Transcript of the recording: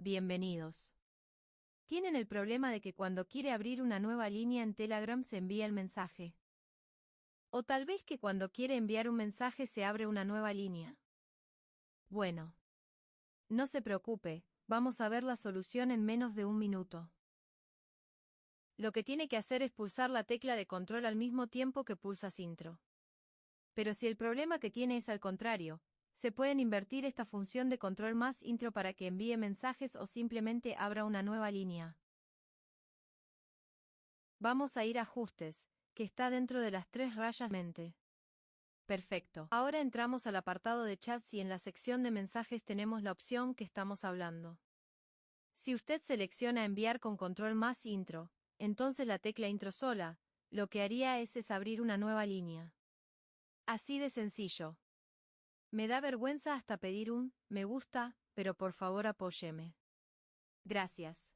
Bienvenidos. Tienen el problema de que cuando quiere abrir una nueva línea en Telegram se envía el mensaje. O tal vez que cuando quiere enviar un mensaje se abre una nueva línea. Bueno. No se preocupe, vamos a ver la solución en menos de un minuto. Lo que tiene que hacer es pulsar la tecla de control al mismo tiempo que pulsas intro. Pero si el problema que tiene es al contrario, se pueden invertir esta función de control más intro para que envíe mensajes o simplemente abra una nueva línea. Vamos a ir a ajustes, que está dentro de las tres rayas mente. Perfecto. Ahora entramos al apartado de chats y en la sección de mensajes tenemos la opción que estamos hablando. Si usted selecciona enviar con control más intro, entonces la tecla intro sola, lo que haría es, es abrir una nueva línea. Así de sencillo. Me da vergüenza hasta pedir un me gusta, pero por favor apóyeme. Gracias.